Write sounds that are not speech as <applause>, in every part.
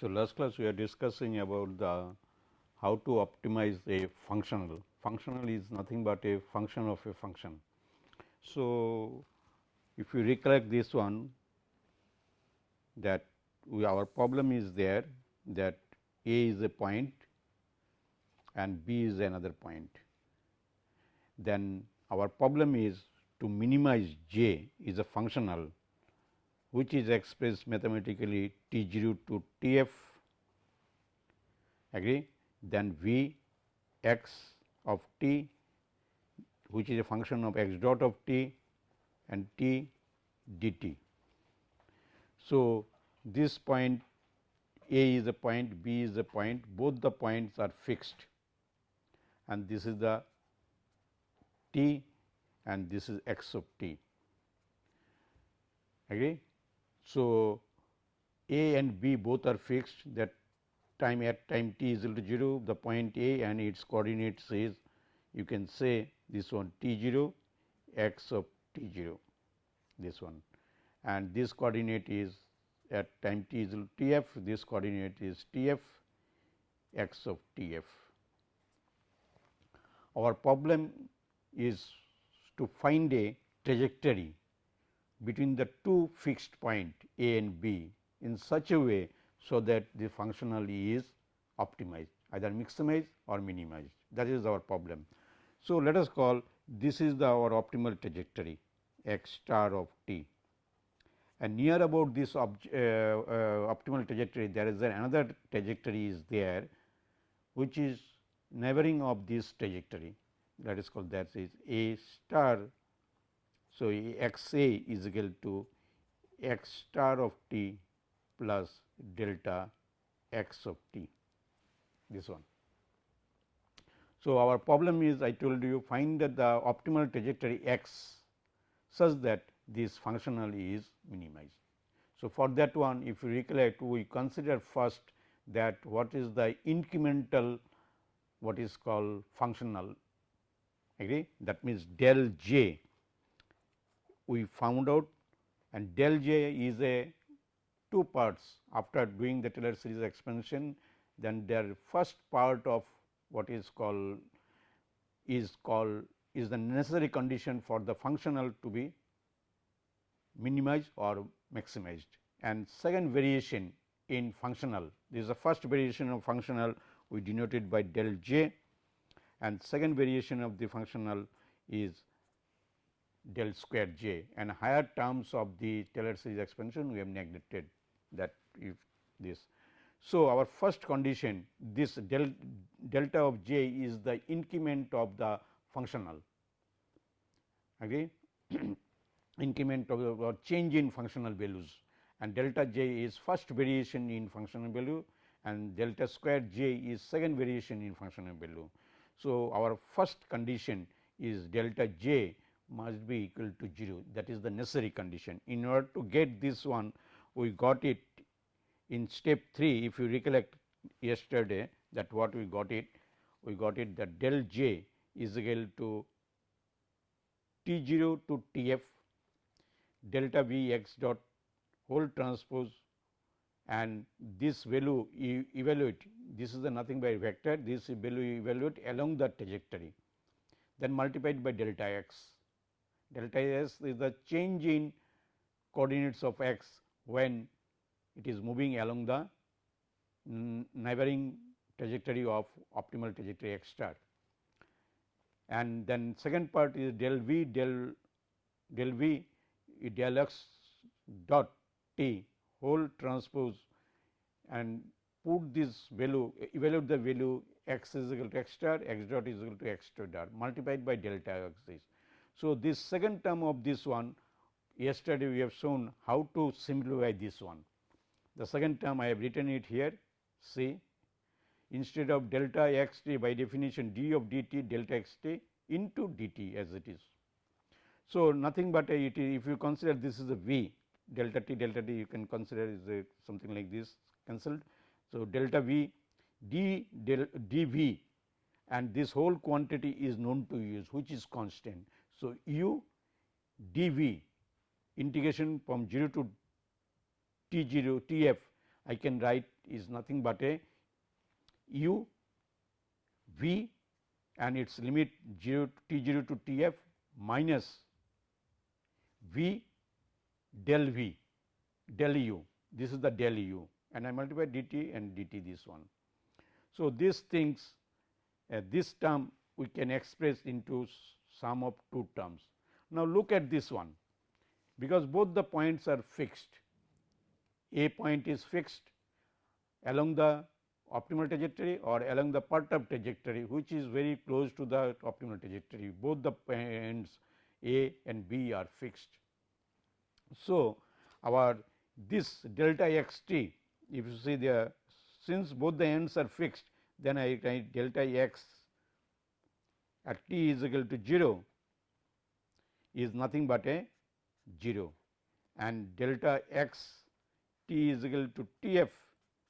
So, last class we are discussing about the how to optimize a functional. Functional is nothing but a function of a function. So, if you recollect this one that we, our problem is there that a is a point and b is another point. Then our problem is to minimize j is a functional which is expressed mathematically T 0 to T f agree then V x of t which is a function of x dot of t and t dt. So, this point A is a point, B is a point, both the points are fixed and this is the t and this is x of t. Agree? So, A and B both are fixed. That time at time t is equal to 0 the point A and its coordinates is you can say this one t 0 x of t 0 this one. And this coordinate is at time t is equal to t f this coordinate is t f x of t f. Our problem is to find a trajectory between the two fixed point a and b in such a way so that the functional is optimized either maximized or minimized. That is our problem. So, let us call this is the our optimal trajectory x star of t. And near about this uh, uh, optimal trajectory there is another trajectory is there which is neighboring of this trajectory. That is called that is a star so, x a is equal to x star of t plus delta x of t this one. So, our problem is I told you find that the optimal trajectory x such that this functional is minimized. So, for that one if you recollect we consider first that what is the incremental what is called functional agree that means del j we found out and del j is a two parts after doing the Taylor series expansion. Then their first part of what is called is called is the necessary condition for the functional to be minimized or maximized. And second variation in functional this is the first variation of functional we denoted by del j. And second variation of the functional is del square j and higher terms of the Taylor series expansion we have neglected that if this. So, our first condition this del delta of j is the increment of the functional agree <clears throat> increment of the or change in functional values and delta j is first variation in functional value and delta square j is second variation in functional value. So, our first condition is delta j must be equal to 0 that is the necessary condition. In order to get this one we got it in step 3 if you recollect yesterday that what we got it we got it that del j is equal to T 0 to T f delta V x dot whole transpose. And this value you evaluate this is the nothing by vector. This value evaluate along the trajectory. Then multiplied by delta x delta s is the change in coordinates of x when it is moving along the neighboring trajectory of optimal trajectory x star. And then second part is del v del del v del x dot t whole transpose and put this value evaluate the value x is equal to x star x dot is equal to x dot multiplied by delta x so, this second term of this one yesterday we have shown how to simplify this one. The second term I have written it here see instead of delta x t by definition d of d t delta x t into d t as it is. So, nothing but a, it if you consider this is a v delta t delta t you can consider is a something like this cancelled. So, delta v d del d v and this whole quantity is known to use which is constant. So, u dv integration from 0 to t 0 t f I can write is nothing but a u v and its limit 0 t 0 to t f minus v del v del u this is the del u and I multiply dt and dt this one. So, these things uh, this term we can express into sum of two terms. Now, look at this one because both the points are fixed a point is fixed along the optimal trajectory or along the perturbed trajectory which is very close to the optimal trajectory both the ends a and b are fixed. So, our this delta x t if you see the since both the ends are fixed then I write delta x at t is equal to 0 is nothing but a 0 and delta x t is equal to t f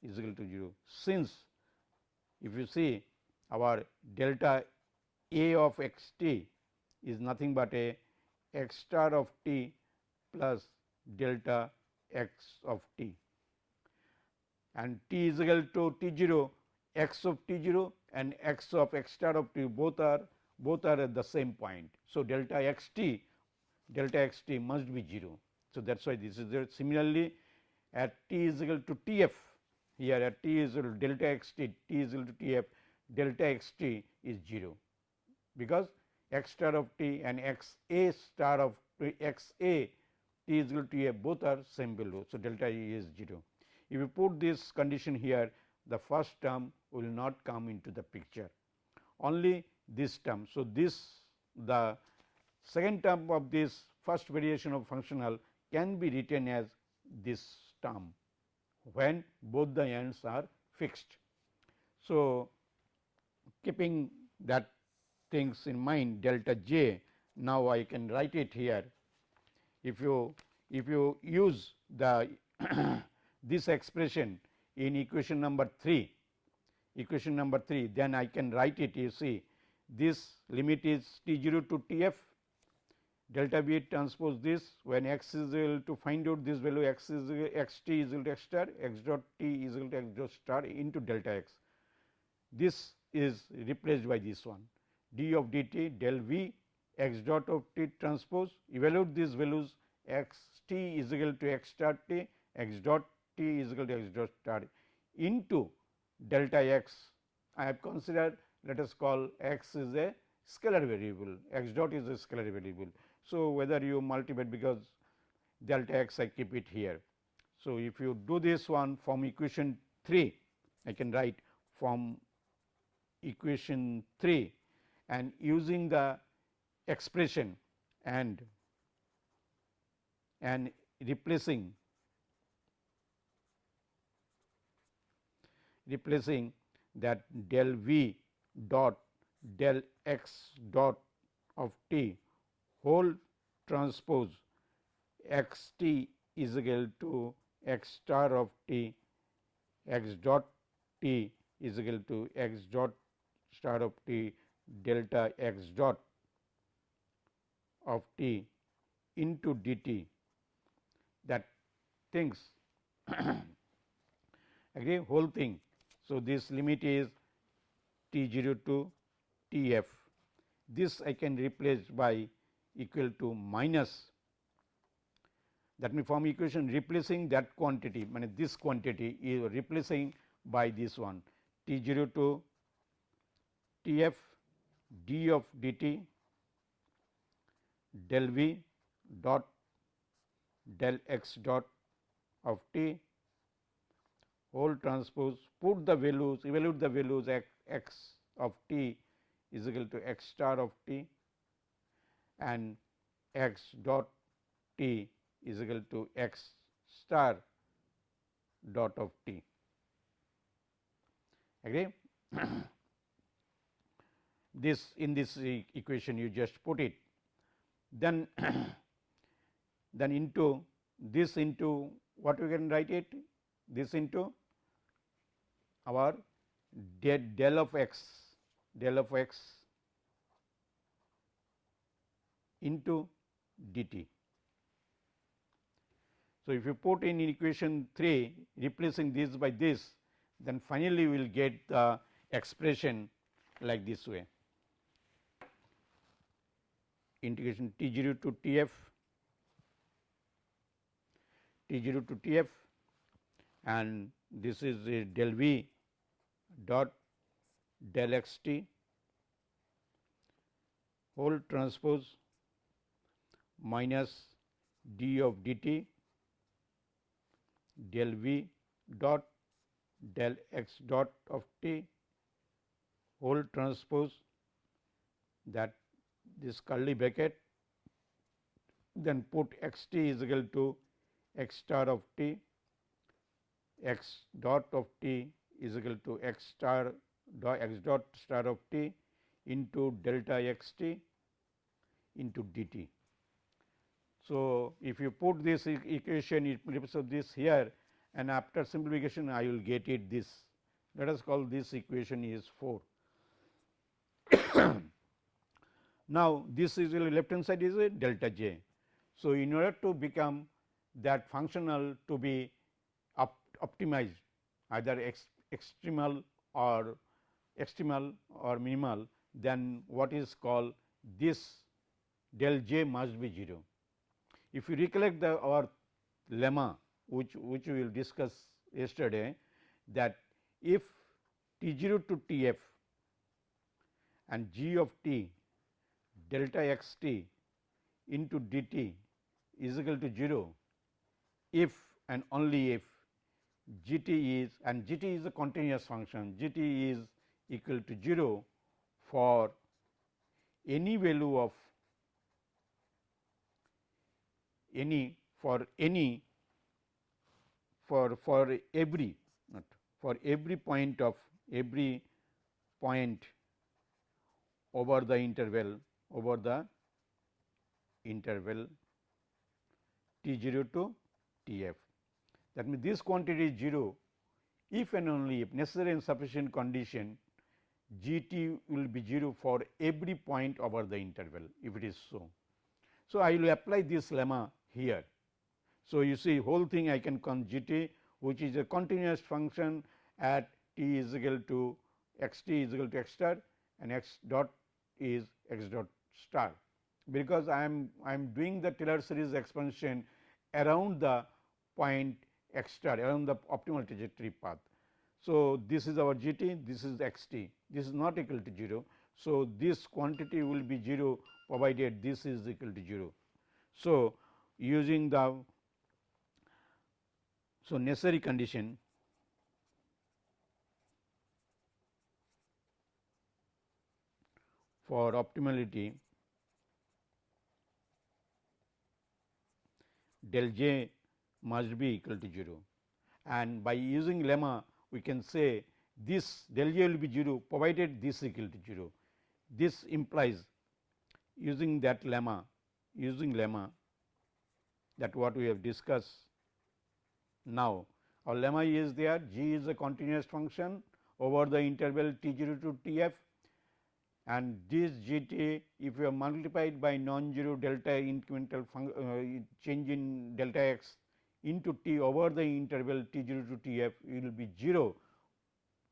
is equal to 0. Since if you see our delta a of x t is nothing but a x star of t plus delta x of t and t is equal to t 0 x of t 0 and x of x star of t both are both are at the same point. So, delta x t delta x t must be 0. So, that is why this is there. Similarly, at t is equal to t f here at t is equal to delta x t t is equal to t f delta x t is 0 because x star of t and x a star of x a t is equal to f both are same value. So, delta e is 0. If you put this condition here the first term will not come into the picture only this term. So, this the second term of this first variation of functional can be written as this term when both the ends are fixed. So, keeping that things in mind delta j now I can write it here if you if you use the <coughs> this expression in equation number 3 equation number 3 then I can write it you see this limit is t 0 to t f. Delta b transpose this when x is equal to find out this value x is x t is equal to x star x dot t is equal to x dot star into delta x. This is replaced by this one. D of d t del v x dot of t transpose evaluate these values x t is equal to x star t x dot t is equal to x dot star into delta x. I have considered let us call x is a scalar variable x dot is a scalar variable. So, whether you multiply because delta x I keep it here. So, if you do this one from equation 3 I can write from equation 3 and using the expression and and replacing replacing that del v dot del x dot of t whole transpose x t is equal to x star of t x dot t is equal to x dot star of t delta x dot of t into dt that things <coughs> again whole thing. So, this limit is t 0 to t f. This I can replace by equal to minus. That means from equation replacing that quantity mean this quantity is replacing by this one. T 0 to t f d of d t del v dot del x dot of t whole transpose put the values evaluate the values x, x of t is equal to x star of t and x dot t is equal to x star dot of t. Agree <coughs> this in this equation you just put it. Then <coughs> then into this into what we can write it? This into our del del of x del of x into dt. So, if you put in equation 3 replacing this by this then finally, we will get the expression like this way integration T 0 to T f T 0 to T f and this is del v dot del x t whole transpose minus d of d t del v dot del x dot of t whole transpose that this curly bracket then put x t is equal to x star of t x dot of t is equal to x star dot x dot star of t into delta x t into d t. So, if you put this equation it represents this here and after simplification I will get it this let us call this equation is 4. <coughs> now, this is left hand side is a delta j. So, in order to become that functional to be op optimized either ex extremal or extremal or minimal then what is called this del j must be 0. If you recollect the our lemma which which we will discuss yesterday that if T 0 to T f and g of t delta x t into d t is equal to 0 if and only if g t is and g t is a continuous function g t is equal to 0 for any value of any for any for for every not for every point of every point over the interval over the interval t 0 to T f. That means, this quantity is 0 if and only if necessary and sufficient condition g t will be 0 for every point over the interval if it is so. So, I will apply this lemma here. So, you see whole thing I can call g t which is a continuous function at t is equal to x t is equal to x star and x dot is x dot star. Because I am I am doing the Taylor series expansion around the point star around the optimal trajectory path. So, this is our g t, this is x t, this is not equal to 0. So, this quantity will be 0 provided this is equal to 0. So, using the so necessary condition for optimality del j must be equal to 0 and by using lemma we can say this del j will be 0 provided this is equal to 0. This implies using that lemma using lemma that what we have discussed now. Our lemma is there g is a continuous function over the interval t 0 to t f and this g t if you have multiplied by non-zero delta incremental uh, change in delta x into t over the interval t 0 to t f it will be 0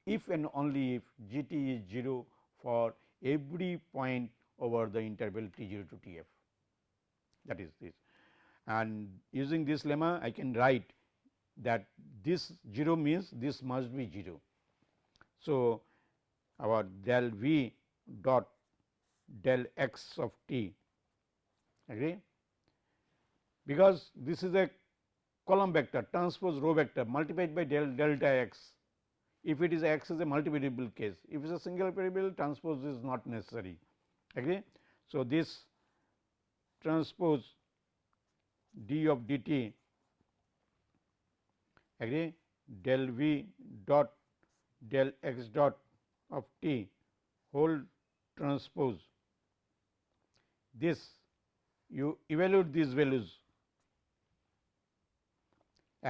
if and only if g t is 0 for every point over the interval t 0 to t f that is this. And using this lemma I can write that this 0 means this must be 0. So, our del v dot del x of t agree because this is a column vector transpose row vector multiplied by del delta x. If it is x is a multivariable case if it is a single variable transpose is not necessary. Agree. So, this transpose d of d t agree del v dot del x dot of t whole transpose. This you evaluate these values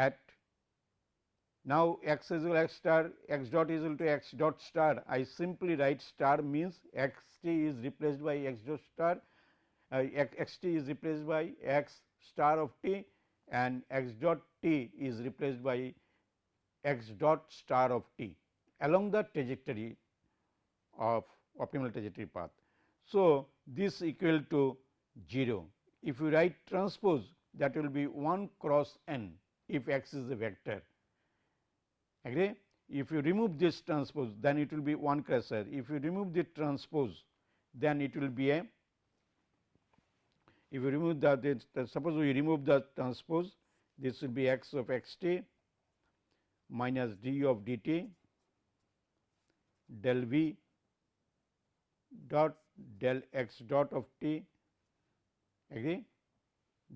at now x is equal to x star x dot is equal to x dot star I simply write star means x t is replaced by x dot star uh, x t is replaced by x star of t and x dot t is replaced by x dot star of t along the trajectory of optimal trajectory path. So, this equal to 0. If you write transpose that will be 1 cross n if x is a vector agree. If you remove this transpose then it will be 1 cross n. If you remove the transpose then it will be a if you remove the suppose we remove the transpose this will be x of x t minus d of d t del v dot del x dot of t agree.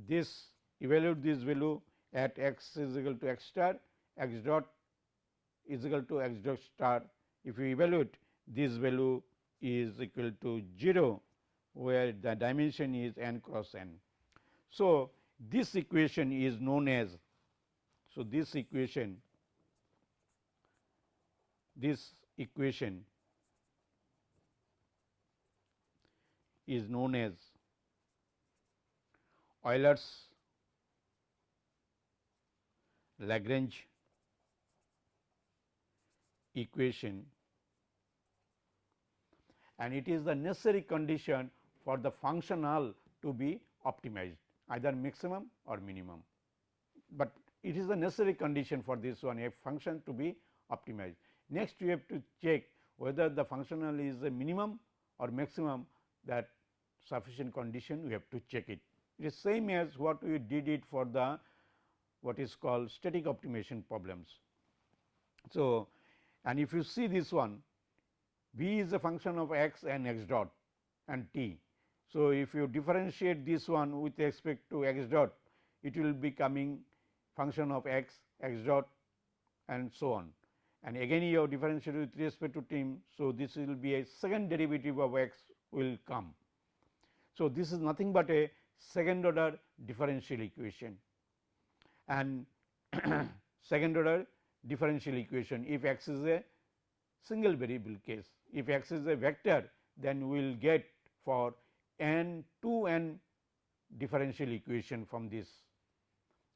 This evaluate this value at x is equal to x star x dot is equal to x dot star. If you evaluate this value is equal to 0 where the dimension is n cross n. So, this equation is known as so this equation this equation is known as Euler's Lagrange equation and it is the necessary condition for the functional to be optimized either maximum or minimum, but it is the necessary condition for this one a function to be optimized. Next we have to check whether the functional is a minimum or maximum that sufficient condition we have to check it. It is same as what we did it for the what is called static optimization problems. So, and if you see this one v is a function of x and x dot and t. So, if you differentiate this one with respect to x dot it will be coming function of x, x dot and so on and again you have differentiated with respect to t. So, this will be a second derivative of x will come. So, this is nothing but a second order differential equation and <clears throat> second order differential equation if x is a single variable case. If x is a vector then we will get for n 2 n differential equation from this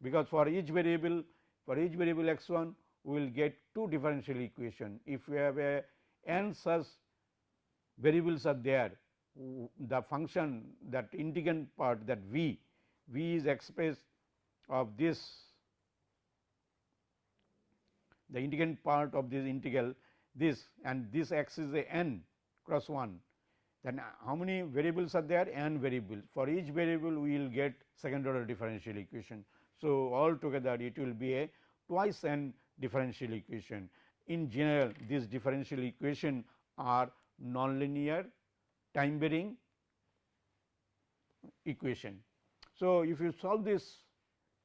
because for each variable for each variable x 1 we will get two differential equation. If we have a n such variables are there the function that integrand part that v, v is expressed of this the integrand part of this integral this and this x is a n cross 1 then uh, how many variables are there n variables for each variable we will get second order differential equation. So, altogether it will be a twice n differential equation in general these differential equation are nonlinear time varying equation. So, if you solve this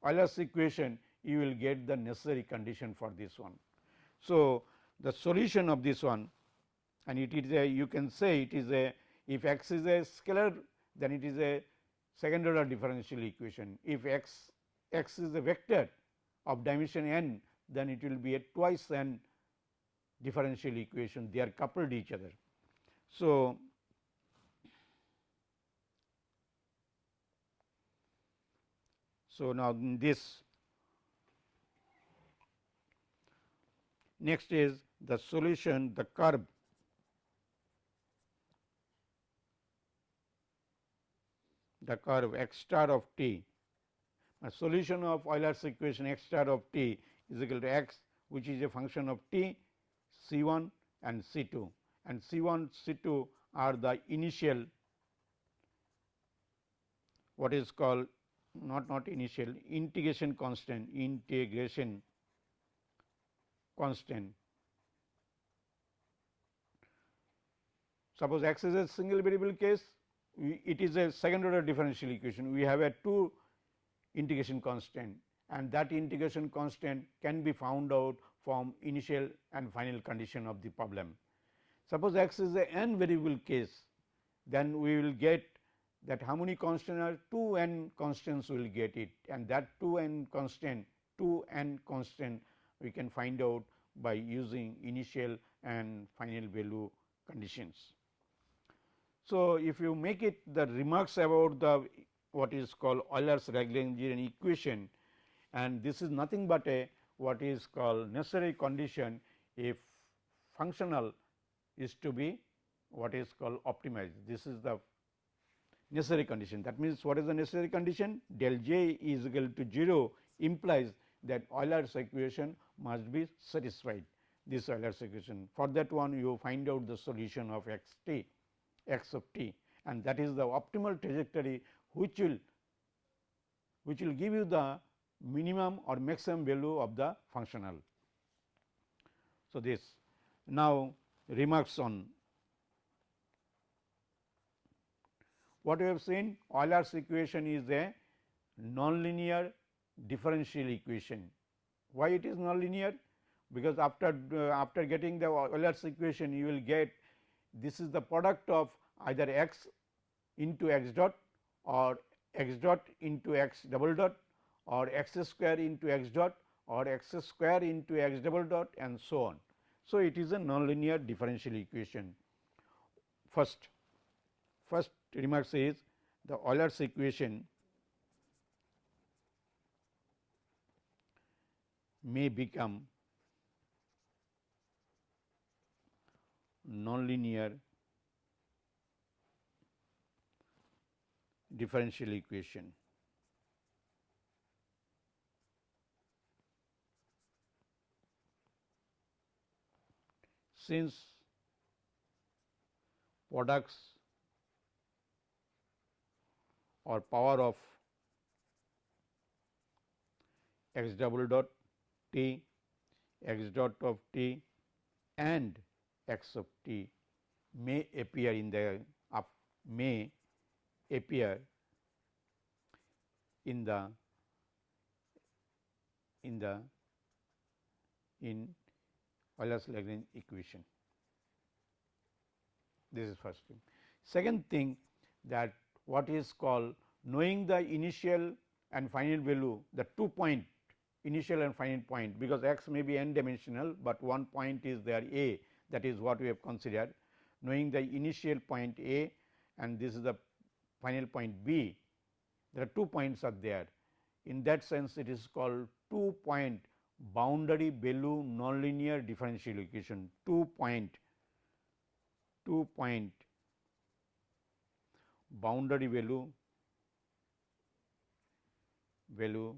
Euler's equation you will get the necessary condition for this one. So, the solution of this one and it is a you can say it is a if x is a scalar then it is a second order differential equation. If x x is a vector of dimension n then it will be a twice n differential equation they are coupled each other. So, So, now this next is the solution the curve the curve x star of t. A solution of Euler's equation x star of t is equal to x which is a function of t c 1 and c 2 and c 1 c 2 are the initial what is called not not initial integration constant integration constant. Suppose x is a single variable case it is a second order differential equation we have a two integration constant and that integration constant can be found out from initial and final condition of the problem. Suppose x is a n variable case then we will get that many constant are 2 n constants will get it and that 2 n constant 2 n constant we can find out by using initial and final value conditions. So, if you make it the remarks about the what is called Euler's Lagrangian equation and this is nothing but a what is called necessary condition if functional is to be what is called optimized. This is the necessary condition. That means, what is the necessary condition? Del j is equal to 0 implies that Euler's equation must be satisfied this Euler's equation. For that one you find out the solution of x t x of t and that is the optimal trajectory which will which will give you the minimum or maximum value of the functional. So, this now remarks on what we have seen Euler's equation is a nonlinear differential equation. Why it is nonlinear? Because after uh, after getting the Euler's equation you will get this is the product of either x into x dot or x dot into x double dot or x square into x dot or x square into x double dot and so on. So, it is a nonlinear differential equation. First, first remark is the Euler's equation may become nonlinear differential equation. Since products or power of x double dot t, x dot of t and x of t may appear in the up may appear in the in the in Euler's Lagrange equation. This is first thing. Second thing that what is called knowing the initial and final value the two point initial and final point because x may be n dimensional, but one point is there a that is what we have considered. Knowing the initial point a and this is the final point b there are two points are there. In that sense it is called two point boundary value nonlinear differential equation. Two point two point boundary value value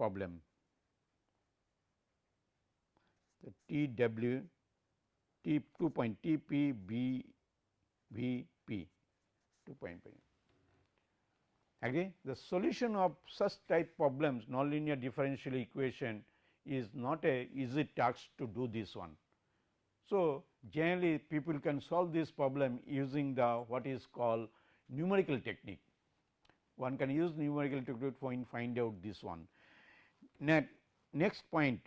problem the T W T 2 point T P B V P 2 point P. Agree? The solution of such type problems nonlinear differential equation is not a easy task to do this one. So, generally people can solve this problem using the what is called numerical technique. One can use numerical technique to find out this one. Next point.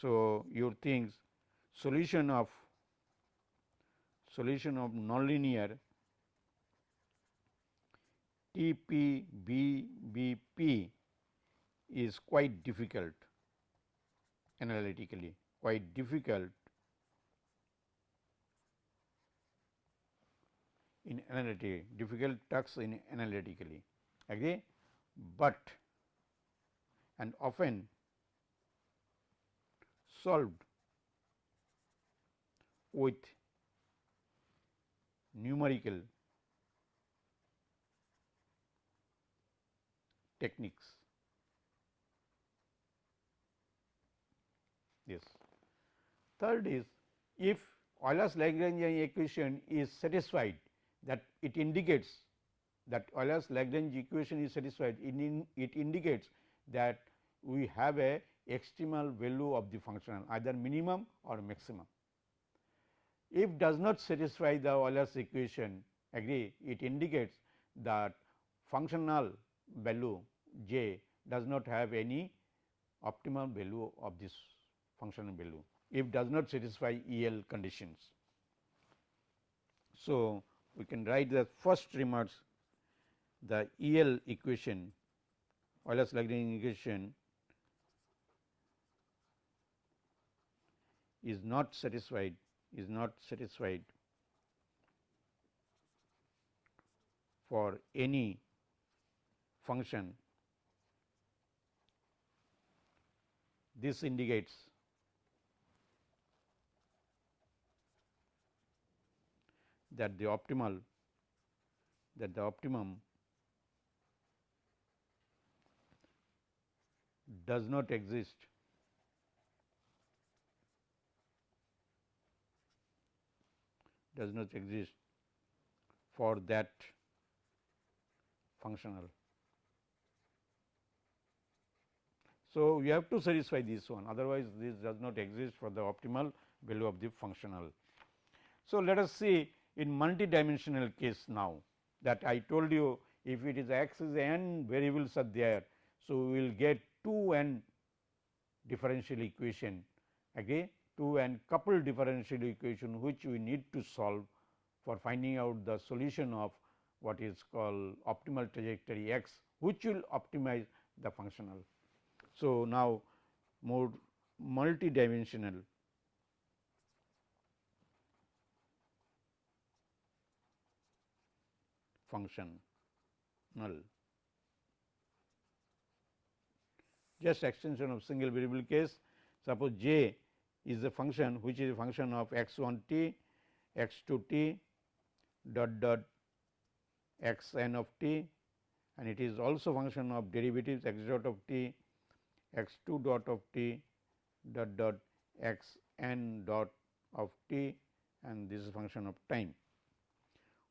So, your things. Solution of solution of nonlinear T p b b p is quite difficult analytically quite difficult in analytic difficult tasks in analytically agree, but and often solved with numerical techniques. Yes. Third is if Euler's Lagrangian equation is satisfied that it indicates that Euler's Lagrange equation is satisfied it, in, it indicates that we have a extremal value of the functional either minimum or maximum. If does not satisfy the Euler's equation agree it indicates that functional value j does not have any optimal value of this functional value if does not satisfy EL conditions. So, we can write the first remarks the EL equation Euler's Lagrange equation is not satisfied is not satisfied for any function. This indicates that the optimal that the optimum does not exist does not exist for that functional. So, we have to satisfy this one otherwise this does not exist for the optimal value of the functional. So, let us see in multi-dimensional case now that I told you if it is x is n variables are there. So, we will get 2 n differential equation again 2 n coupled differential equation which we need to solve for finding out the solution of what is called optimal trajectory x which will optimize the functional. So, now more multi-dimensional function null just extension of single variable case. Suppose j is a function which is a function of x 1 t x 2 t dot dot x n of t and it is also function of derivatives x dot of t x 2 dot of t dot dot x n dot of t and this is function of time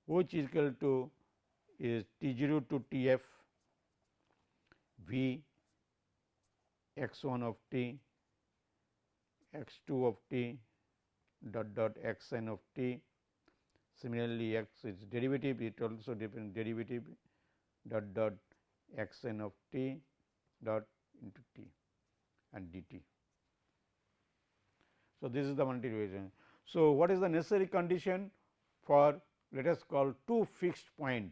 which is equal to is t 0 to t f v x 1 of t x 2 of t dot dot x n of t. Similarly, x is derivative it also depends derivative dot dot x n of t dot into t and dt. So, this is the multi division. So, what is the necessary condition for let us call two fixed point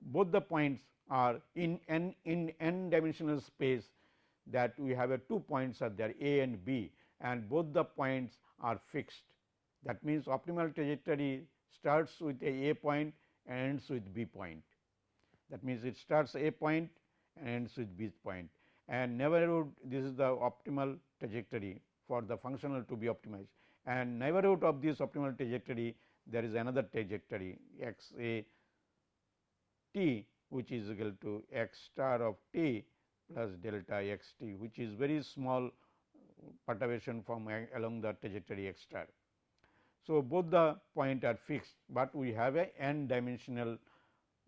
both the points are in n in n dimensional space that we have a two points are there a and b and both the points are fixed. That means, optimal trajectory starts with a a point and ends with b point. That means, it starts a point and ends with b point and neighborhood this is the optimal trajectory for the functional to be optimized and neighborhood of this optimal trajectory there is another trajectory x a t which is equal to x star of t plus delta x t which is very small perturbation from along the trajectory x star. So, both the point are fixed, but we have a n dimensional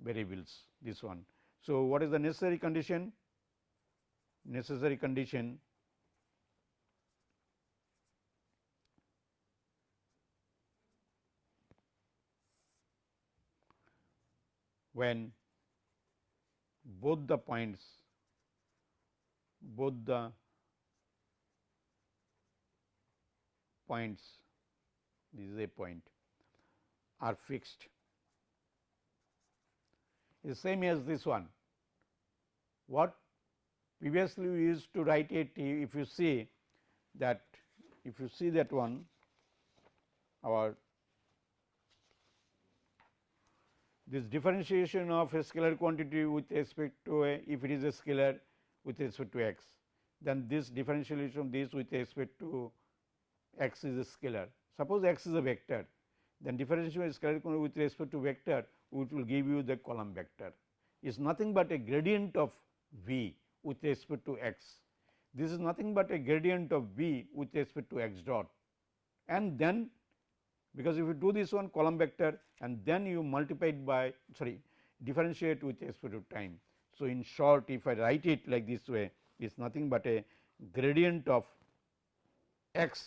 variables this one. So, what is the necessary condition? Necessary condition when both the points both the points this is a point are fixed is same as this one. What previously we used to write it if you see that if you see that one our this differentiation of a scalar quantity with respect to a if it is a scalar with respect to x then this differentiation of this with respect to x is a scalar. Suppose x is a vector then differentiation of scalar with respect to vector which will give you the column vector is nothing but a gradient of v with respect to x. This is nothing but a gradient of v with respect to x dot and then because if you do this one column vector and then you multiply it by sorry differentiate with respect to time. So, in short if I write it like this way it is nothing but a gradient of x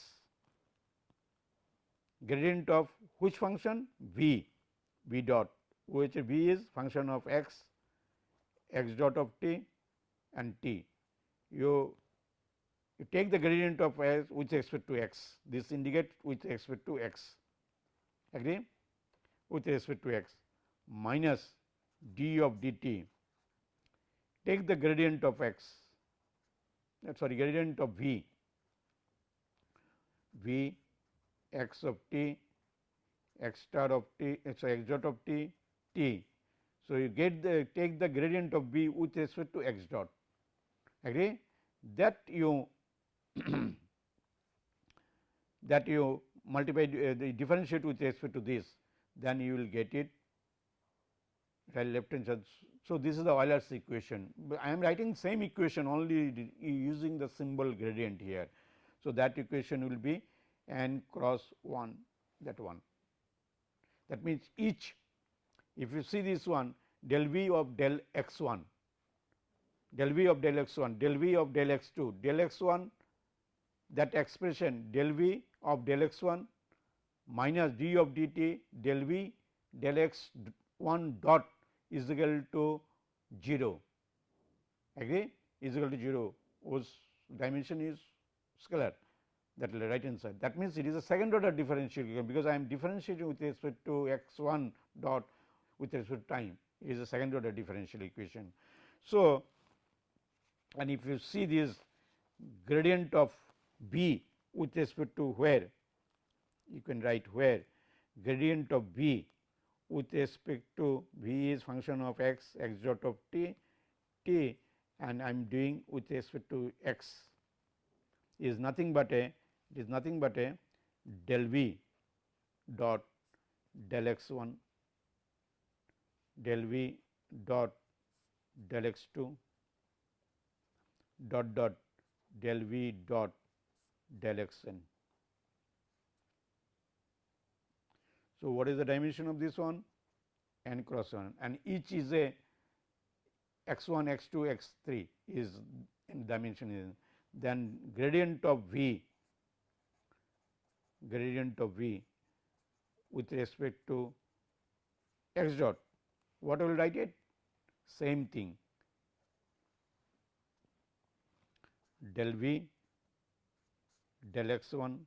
gradient of which function? V v dot which v is function of x x dot of t and t. You, you take the gradient of s with respect to x this indicate with respect to x agree? With respect to x minus d of dt take the gradient of x uh, sorry gradient of v. V x of t x star of t so x dot of t t. So, you get the take the gradient of v with respect to x dot. Agree? That you <clears throat> that you multiply uh, differentiate with respect to this, then you will get it So, this is the Euler's equation, but I am writing same equation only using the symbol gradient here. So, that equation will be n cross 1 that one. That means, each if you see this one del v of del x 1, del v of del x 1, del v of del x 2, del x 1 that expression del v of del x 1 minus d of d t del v del x 1 dot is equal to 0 agree is equal to 0 whose dimension is scalar. That will right hand side. That means, it is a second order differential equation because I am differentiating with respect to x 1 dot with respect to time. It is a second order differential equation. So, and if you see this gradient of b with respect to where you can write where gradient of b with respect to v is function of x x dot of t t and I am doing with respect to x is nothing but a it is nothing but a del v dot del x 1 del v dot del x 2 dot dot del v dot del x n. So, what is the dimension of this one? n cross 1 and each is a x 1, x 2, x 3 is in dimension is. Then gradient of v gradient of v with respect to x dot what I will write it? Same thing. Del v del x 1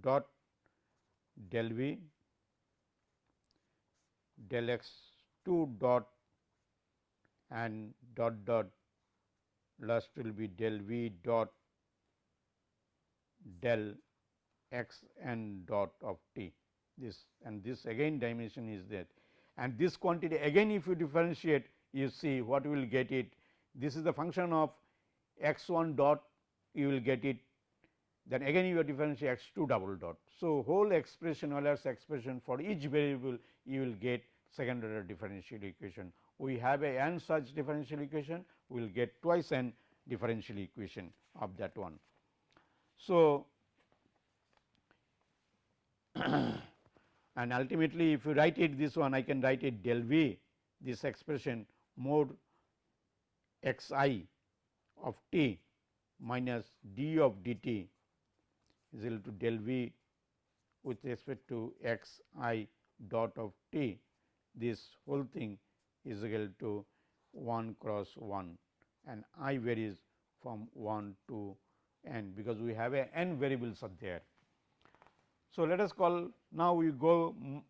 dot del v del x 2 dot and dot dot last will be del v dot del x n dot of t. This and this again dimension is there. And this quantity again if you differentiate you see what will get it. This is the function of x 1 dot you will get it. Then again you differentiate x 2 double dot. So, whole expression Euler's expression for each variable you will get second order differential equation. We have a n such differential equation, we will get twice n differential equation of that one. So, <clears throat> and ultimately if you write it this one I can write it del v this expression mod x i of t minus d of d t is equal to del v with respect to x i dot of t this whole thing is equal to 1 cross 1 and i varies from 1 to n because we have a n variables are there. So, let us call now we go mm,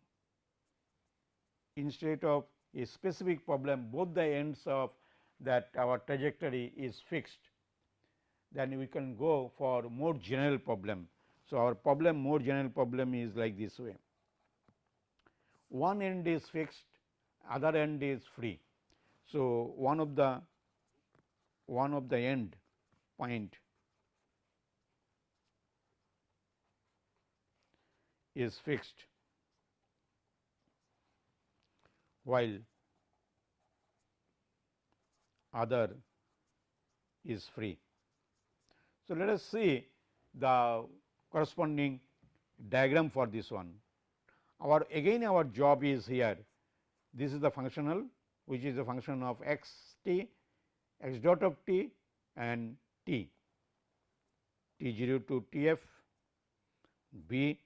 instead of a specific problem both the ends of that our trajectory is fixed then we can go for more general problem. So, our problem more general problem is like this way one end is fixed other end is free. So, one of the one of the end point is fixed while other is free. So, let us see the corresponding diagram for this one our again our job is here. This is the functional which is a function of x t x dot of t and t. t 0 to t f b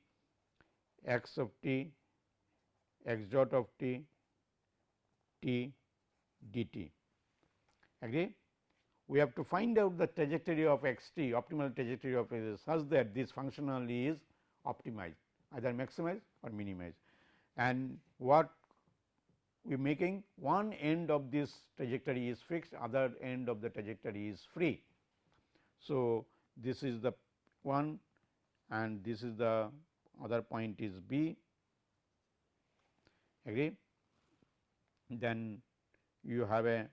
x of t x dot of t t t d t. Agree? We have to find out the trajectory of x t optimal trajectory of x such that this functional is optimized either maximize or minimize. And what we are making one end of this trajectory is fixed, other end of the trajectory is free. So, this is the one and this is the other point is B agree. Then you have a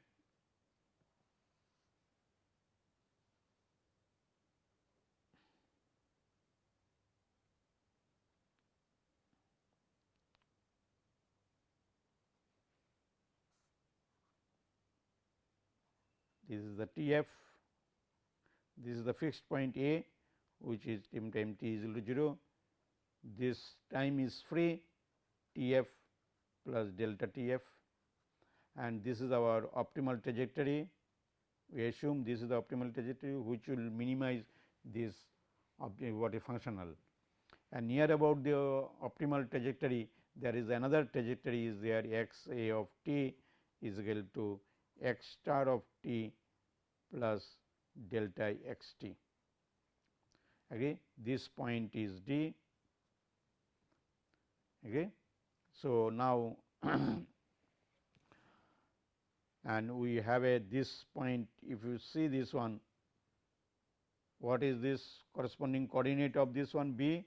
is the T f, this is the fixed point A which is time time t is equal to 0, this time is free T f plus delta T f. And this is our optimal trajectory. We assume this is the optimal trajectory which will minimize this what is functional. And near about the optimal trajectory there is another trajectory is there x a of t is equal to x star of t plus delta x t. Okay. This point is d. Okay. So, now <clears throat> and we have a this point if you see this one what is this corresponding coordinate of this one b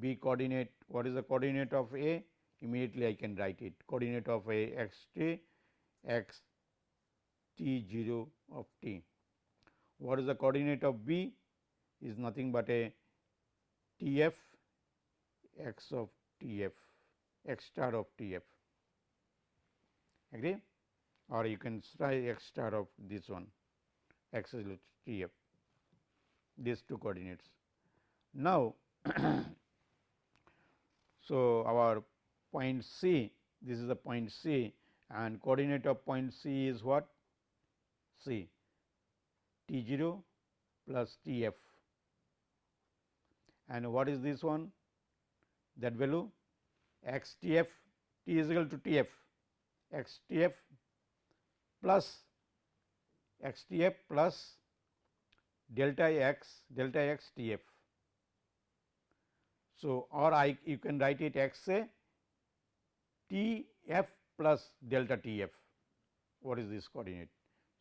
b coordinate what is the coordinate of a immediately I can write it coordinate of a x t x t 0 of t. What is the coordinate of b? Is nothing but a t f x of t f x star of t f agree? Or you can try x star of this one. X is t f these two coordinates. Now, <coughs> so our point C this is the point C. And coordinate of point C is what? C T 0 plus T f. And what is this one? That value? X T f T is equal to T f. X T f plus x T f plus delta x delta x T f. So, or I you can write it x a T f plus delta T f. What is this coordinate.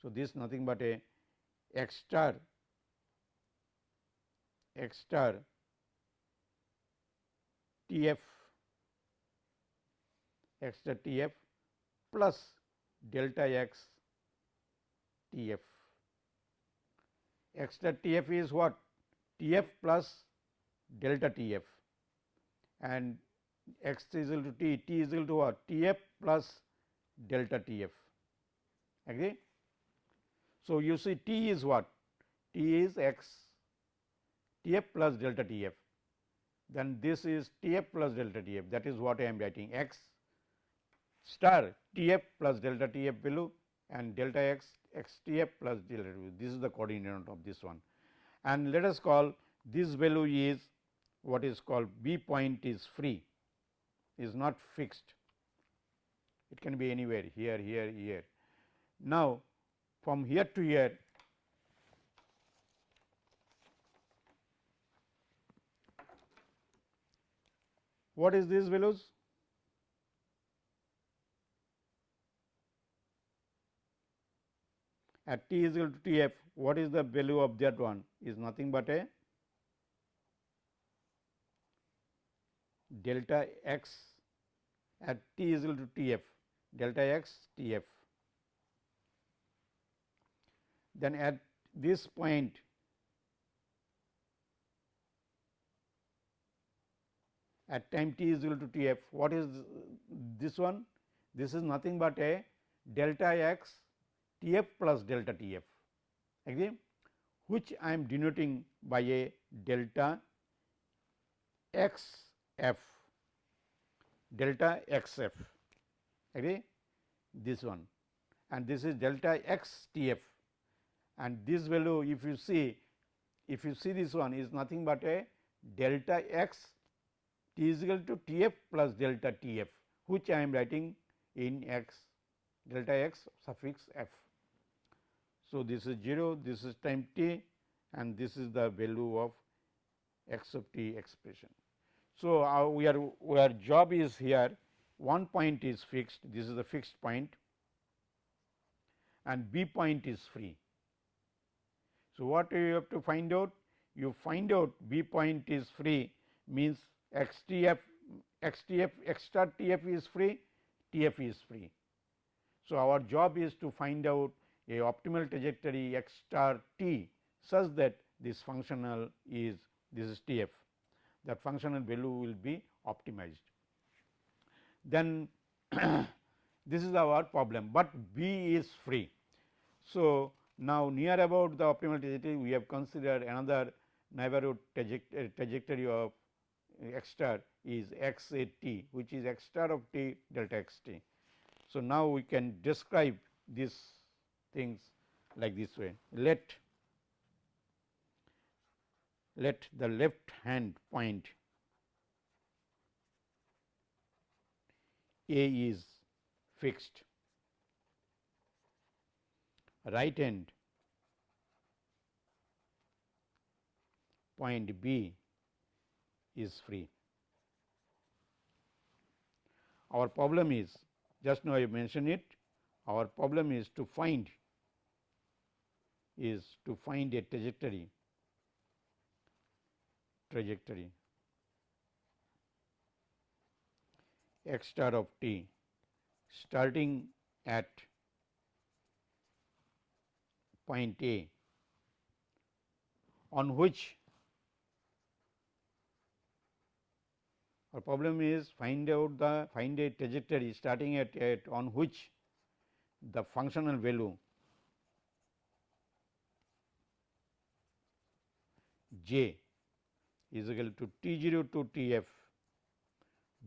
So, this nothing but a x star x star T f x star T f plus delta x T f. x star T f is what? T f plus delta T f and x is equal to t, t is equal to what? T f plus delta T f. Agree? So, you see t is what? t is x T f plus delta T f. Then this is T f plus delta T f that is what I am writing x star T f plus delta T f below and delta x x T f plus delta T f. This is the coordinate of this one and let us call this value is what is called B point is free is not fixed. It can be anywhere here, here, here. Now, from here to here what is these values? At t is equal to t f, what is the value of that one is nothing but a delta x at t is equal to t f delta x t f. Then at this point at time t is equal to t f what is this one? This is nothing but a delta x t f plus delta t f. Agree? Which I am denoting by a delta x f delta x f. Agree? This one. And this is delta x t f and this value if you see if you see this one is nothing but a delta x t is equal to t f plus delta t f which I am writing in x delta x suffix f. So, this is 0 this is time t and this is the value of x of t expression. So, uh, we are our job is here one point is fixed this is the fixed point and b point is free. So, what you have to find out? You find out b point is free means x t f x t f x star t f is free t f is free. So, our job is to find out a optimal trajectory x star t such that this functional is this is t f that functional value will be optimized. Then <clears throat> this is our problem, but B is free. So, Now, near about the optimal trajectory we have considered another neighborhood trajectory, uh, trajectory of uh, x star is x a t which is x star of t delta x t. So, now we can describe these things like this way. Let let the left hand point A is fixed, right hand point B is free. Our problem is just now I mentioned it our problem is to find is to find a trajectory trajectory x star of t starting at point A on which our problem is find out the find a trajectory starting at, at on which the functional value j is equal to T 0 to T f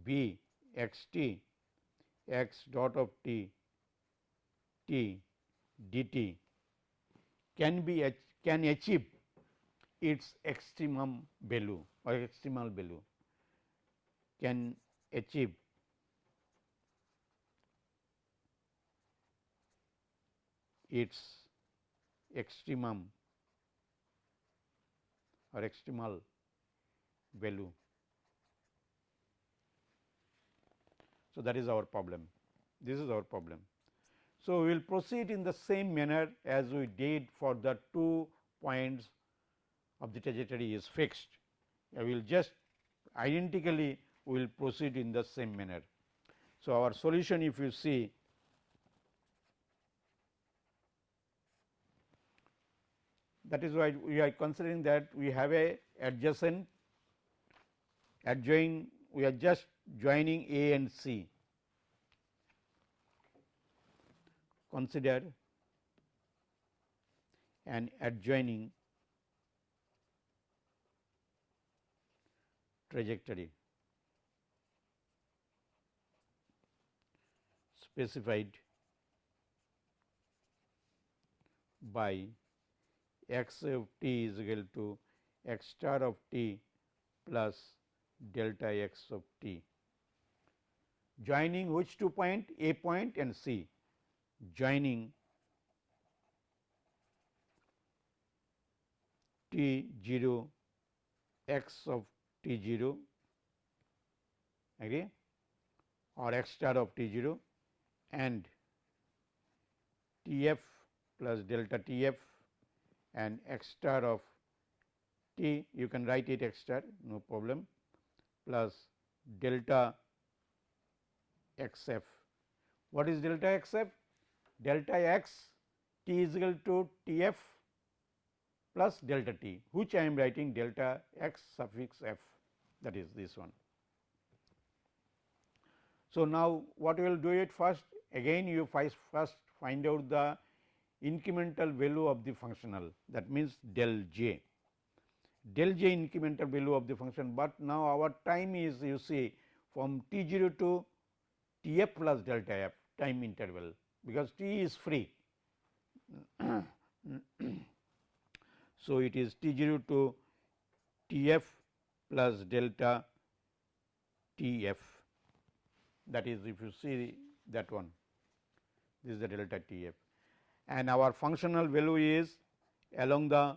b x t x dot of t t d t can be can achieve its extremum value or extremal value can achieve its extremum or extremal value. So, that is our problem. This is our problem. So, we will proceed in the same manner as we did for the two points of the trajectory is fixed. I will just identically we will proceed in the same manner. So, our solution if you see that is why we are considering that we have a adjacent adjoin we are just joining A and C. Consider an adjoining trajectory. Specified by x of t is equal to x star of t plus delta x of t. Joining which two point? A point and C, joining t 0 x of t 0 agree or x star of t 0 and T f plus delta T f and x star of t you can write it x star no problem plus delta x f. What is delta x f? Delta x t is equal to T f plus delta t which I am writing delta x suffix f that is this one. So, now what we will do it first again you first find out the incremental value of the functional that means del j del j incremental value of the function, but now our time is you see from t 0 to t f plus delta f time interval because t is free. <clears throat> so, it is t 0 to t f plus delta t f. That is if you see that one this is the delta t f. And our functional value is along the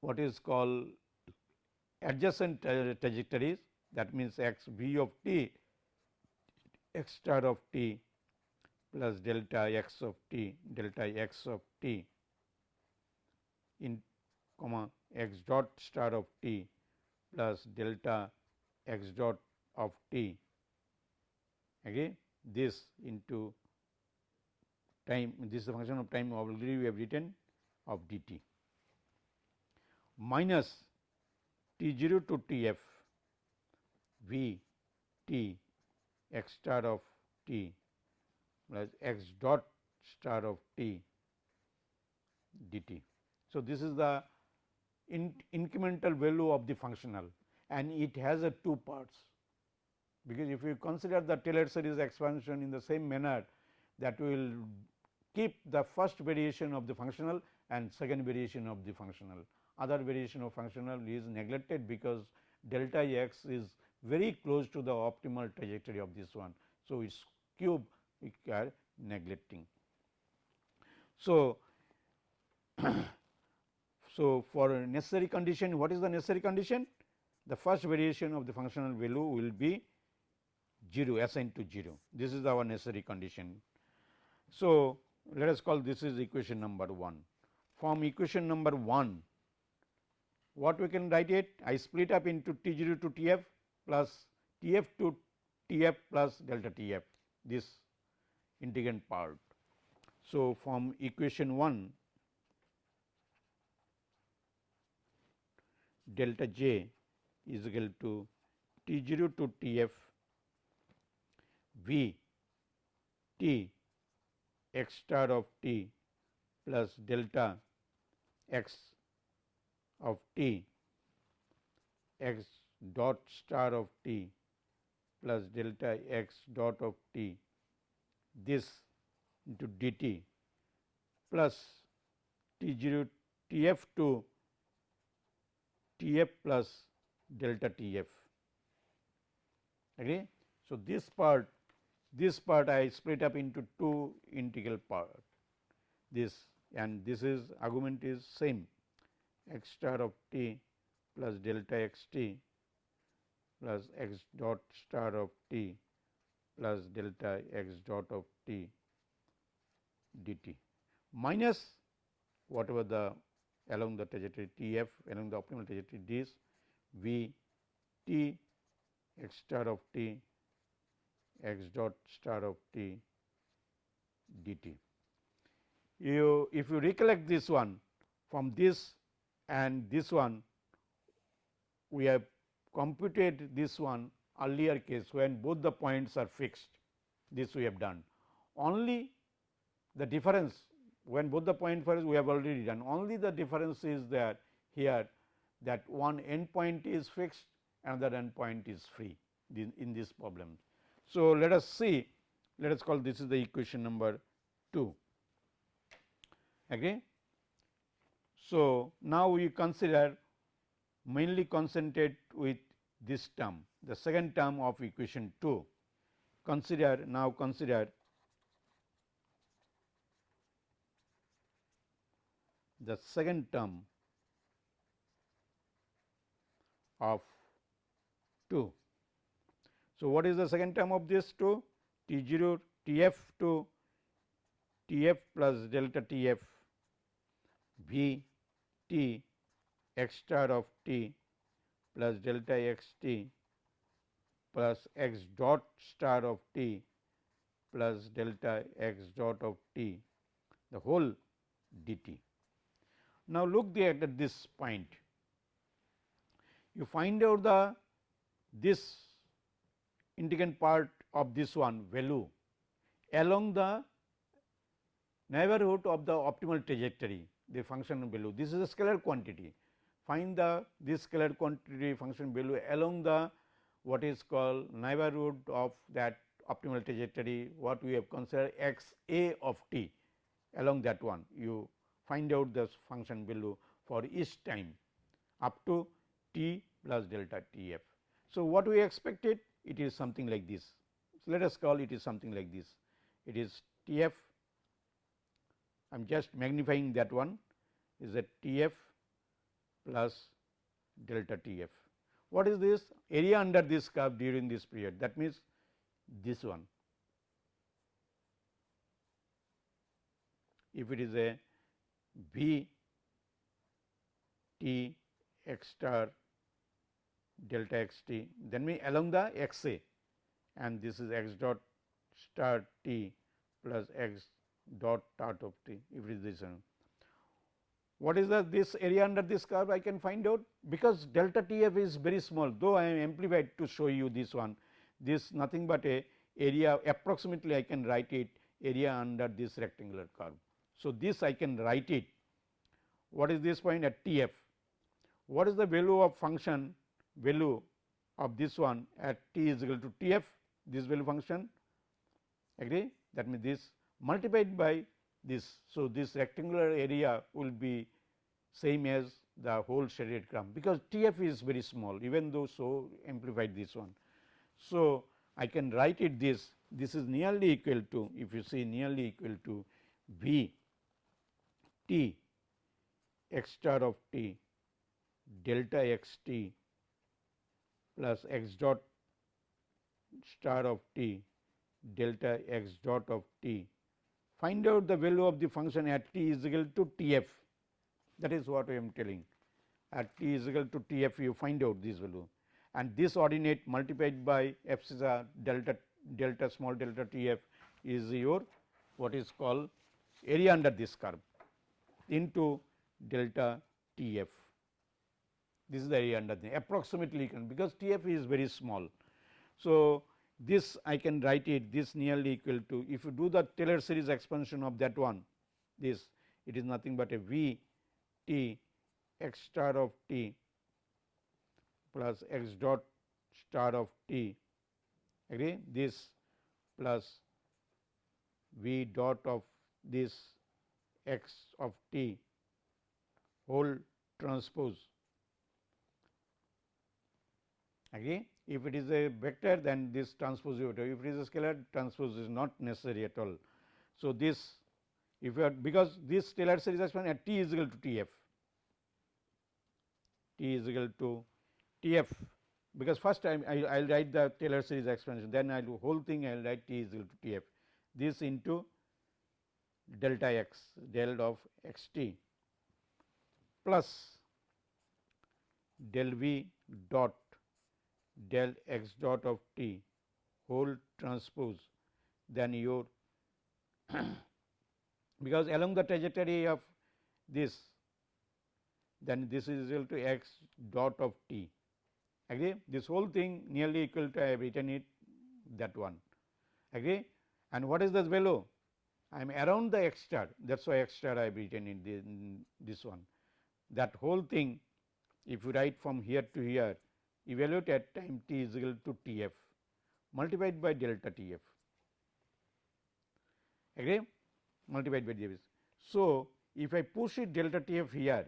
what is called adjacent trajectories. That means x v of t x star of t plus delta x of t delta x of t in comma x dot star of t plus delta x dot of t. Again this into time this is a function of time already we have written of dt minus T 0 to T f V T x star of T plus x dot star of t dt. So, this is the in incremental value of the functional and it has a two parts because if you consider the Taylor series expansion in the same manner that will keep the first variation of the functional and second variation of the functional. Other variation of functional is neglected because delta x is very close to the optimal trajectory of this one. So, its cube we are neglecting. So, <clears throat> so for necessary condition what is the necessary condition? The first variation of the functional value will be 0 assigned to 0 this is our necessary condition. So, let us call this is equation number 1 from equation number 1 what we can write it I split up into T 0 to T f plus T f to T f plus delta T f this integrand part. So, from equation 1 delta j is equal to T 0 to T f V t x star of t plus delta x of t x dot star of t plus delta x dot of t this into dt plus t 0 t f to t f plus delta t f. Agree? So, this part this part I split up into two integral part this and this is argument is same x star of t plus delta x t plus x dot star of t plus delta x dot of t dt minus whatever the along the trajectory T f along the optimal trajectory this V t x star of t x dot star of t dt. You if you recollect this one from this and this one we have computed this one earlier case when both the points are fixed this we have done. Only the difference when both the point first we have already done only the difference is that here that one end point is fixed another end point is free in this problem. So, let us see let us call this is the equation number 2 agree. So, now we consider mainly concentrate with this term. The second term of equation 2 consider now consider the second term of 2 so, what is the second term of this 2 T 0 T f to T f plus delta T f V t x star of t plus delta x t plus x dot star of t plus delta x dot of t the whole dt. Now, look there at this point you find out the this integrand part of this one value along the neighborhood of the optimal trajectory the function value. This is a scalar quantity. Find the this scalar quantity function value along the what is called neighborhood of that optimal trajectory what we have considered x a of t along that one you find out the function value for each time up to t plus delta t f. So, what we expected it is something like this. So, let us call it is something like this. It is T f, I am just magnifying that one is a T f plus delta T f. What is this? Area under this curve during this period that means this one. If it is a V T x star delta x t then we along the x a and this is x dot star t plus x dot dot of t if it is this one. What is the this area under this curve I can find out? Because delta t f is very small though I am amplified to show you this one. This nothing but a area approximately I can write it area under this rectangular curve. So, this I can write it. What is this point? At T f what is the value of function? Value of this one at t is equal to T f this value function. Agree? That means this multiplied by this. So, this rectangular area will be same as the whole shaded graph because T f is very small even though so amplified this one. So, I can write it this this is nearly equal to if you see nearly equal to V t x star of t delta x t plus x dot star of t delta x dot of t. Find out the value of the function at t is equal to T f that is what I am telling at t is equal to T f you find out this value and this ordinate multiplied by epsilon delta delta small delta T f is your what is called area under this curve into delta T f. This is the area under the approximately because T f is very small. So, this I can write it this nearly equal to if you do the Taylor series expansion of that one this it is nothing but a V t x star of t plus x dot star of t. Agree? This plus v dot of this x of t. Whole transpose. Agree if it is a vector then this transpose if it is a scalar transpose is not necessary at all. So, this if you are because this Taylor series expansion at t is equal to T f. T is equal to T f. Because first I will write the Taylor series expansion then I will whole thing I will write t is equal to T f. This into delta x del of x t plus del v dot del x dot of t whole transpose then your <clears throat> because along the trajectory of this then this is equal to x dot of t. Agree? This whole thing nearly equal to I have written it that one. Agree? And what is this value? I am around the x star. That is why x star I have written in this one. That whole thing if you write from here to here evaluate at time t is equal to T f multiplied by delta T f agree multiplied by this. So, if I push it delta T f here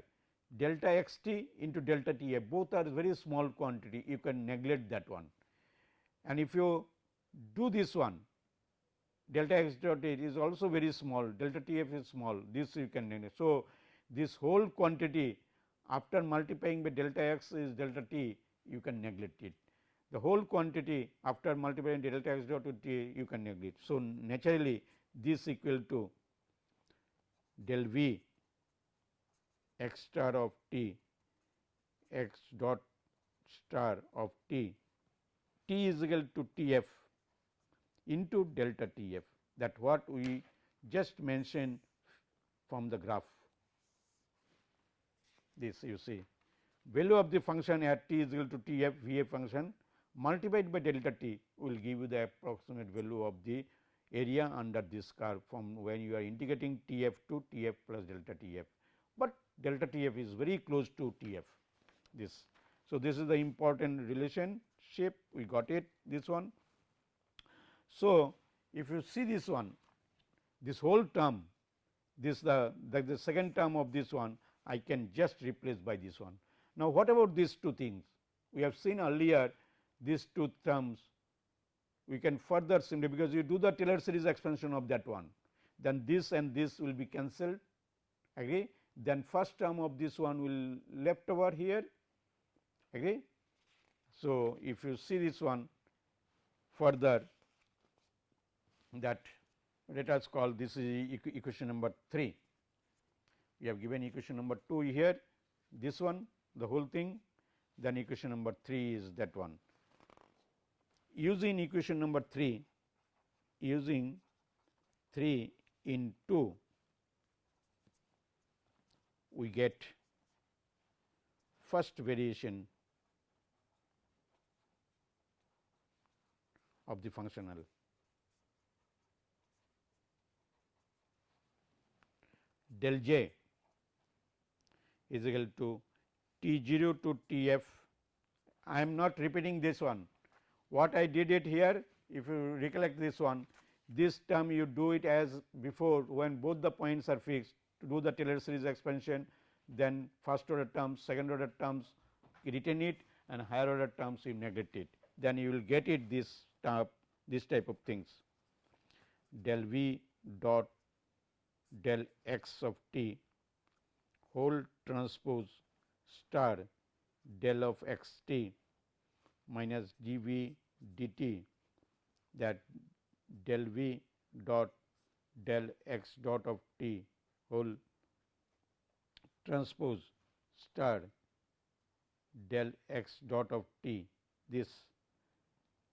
delta x t into delta T f both are very small quantity you can neglect that one and if you do this one delta x dot t is also very small delta T f is small this you can neglect. So, this whole quantity after multiplying by delta x is delta t you can neglect it. The whole quantity after multiplying delta x dot to t you can neglect. So, naturally this equal to del v x star of t x dot star of t t is equal to T f into delta T f that what we just mentioned from the graph this you see value of the function at t is equal to T f V f function multiplied by delta t will give you the approximate value of the area under this curve from when you are integrating T f to T f plus delta T f, but delta T f is very close to T f this. So, this is the important relationship we got it this one. So, if you see this one this whole term this the, the, the second term of this one I can just replace by this one. Now, what about these two things? We have seen earlier these two terms. We can further simply because you do the Taylor series expansion of that one. Then this and this will be cancelled. Agree? Then first term of this one will left over here. Agree. So, if you see this one further that let us call this is equation number 3 we have given equation number 2 here. This one the whole thing then equation number 3 is that one. Using equation number 3 using 3 in 2 we get first variation of the functional. Del j is equal to T 0 to T f. I am not repeating this one. What I did it here, if you recollect this one, this term you do it as before when both the points are fixed to do the Taylor series expansion, then first order terms, second order terms retain it and higher order terms you neglect it. Then you will get it this type, this type of things del v dot del x of t whole transpose star del of x t minus d v d t that del v dot del x dot of t whole transpose star del x dot of t. This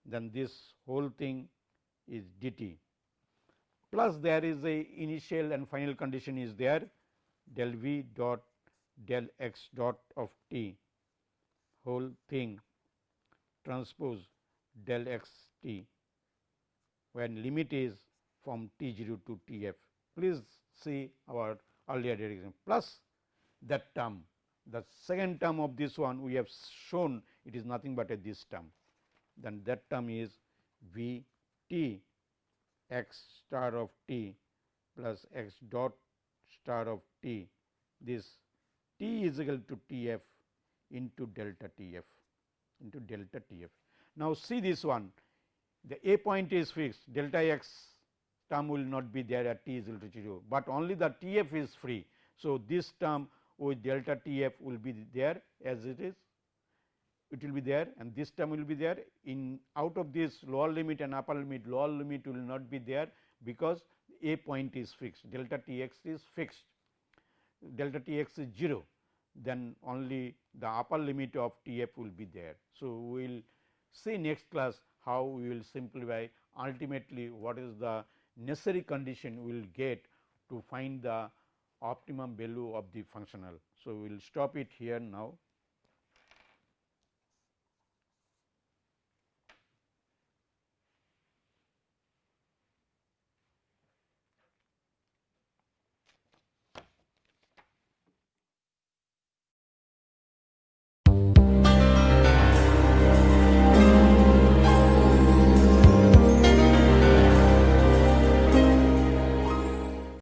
then this whole thing is d t. Plus there is a initial and final condition is there del v dot del x dot of t whole thing transpose del x t when limit is from t 0 to t f. Please see our earlier derivation plus that term the second term of this one we have shown it is nothing but a this term. Then that term is v t x star of t plus x dot star of t. This t is equal to t f into delta t f into delta t f. Now, see this one. The a point is fixed. Delta x term will not be there at t is equal to 0, but only the t f is free. So, this term with delta t f will be there as it is. It will be there and this term will be there. In out of this lower limit and upper limit lower limit will not be there because a point is fixed. Delta t x is fixed delta t x is 0 then only the upper limit of t f will be there. So, we will see next class how we will simplify ultimately what is the necessary condition we will get to find the optimum value of the functional. So, we will stop it here now.